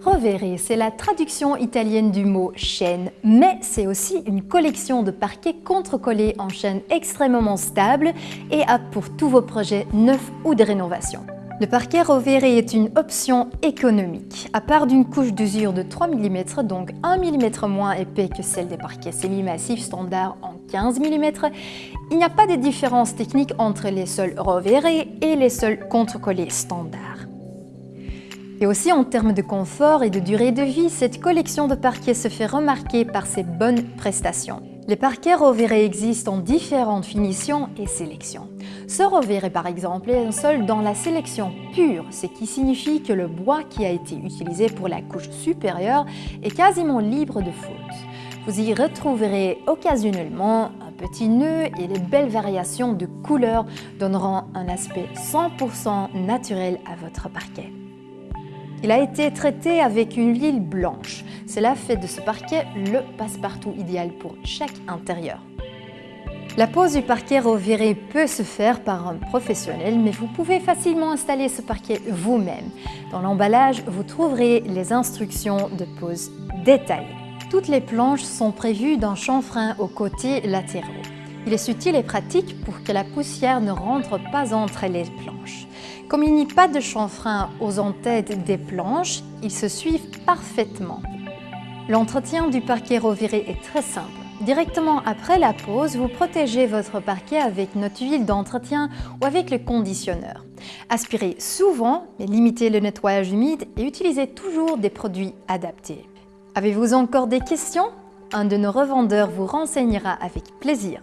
Rovere, c'est la traduction italienne du mot chaîne, mais c'est aussi une collection de parquets contre-collés en chaîne extrêmement stable et apte pour tous vos projets neufs ou de rénovation. Le parquet Rovere est une option économique. À part d'une couche d'usure de 3 mm, donc 1 mm moins épais que celle des parquets semi-massifs standards en 15 mm, il n'y a pas de différence technique entre les sols Rovere et les sols contre-collés standards. Et aussi en termes de confort et de durée de vie, cette collection de parquets se fait remarquer par ses bonnes prestations. Les parquets Rovere existent en différentes finitions et sélections. Ce Rovere par exemple est un sol dans la sélection pure, ce qui signifie que le bois qui a été utilisé pour la couche supérieure est quasiment libre de faute. Vous y retrouverez occasionnellement un petit nœud et les belles variations de couleurs donneront un aspect 100% naturel à votre parquet. Il a été traité avec une huile blanche. Cela fait de ce parquet le passe-partout idéal pour chaque intérieur. La pose du parquet reviré peut se faire par un professionnel, mais vous pouvez facilement installer ce parquet vous-même. Dans l'emballage, vous trouverez les instructions de pose détaillées. Toutes les planches sont prévues d'un chanfrein aux côtés latéraux. Il est utile et pratique pour que la poussière ne rentre pas entre les planches. Comme il n'y a pas de chanfrein aux entêtes des planches, ils se suivent parfaitement. L'entretien du parquet reviré est très simple. Directement après la pose, vous protégez votre parquet avec notre huile d'entretien ou avec le conditionneur. Aspirez souvent, mais limitez le nettoyage humide et utilisez toujours des produits adaptés. Avez-vous encore des questions? Un de nos revendeurs vous renseignera avec plaisir.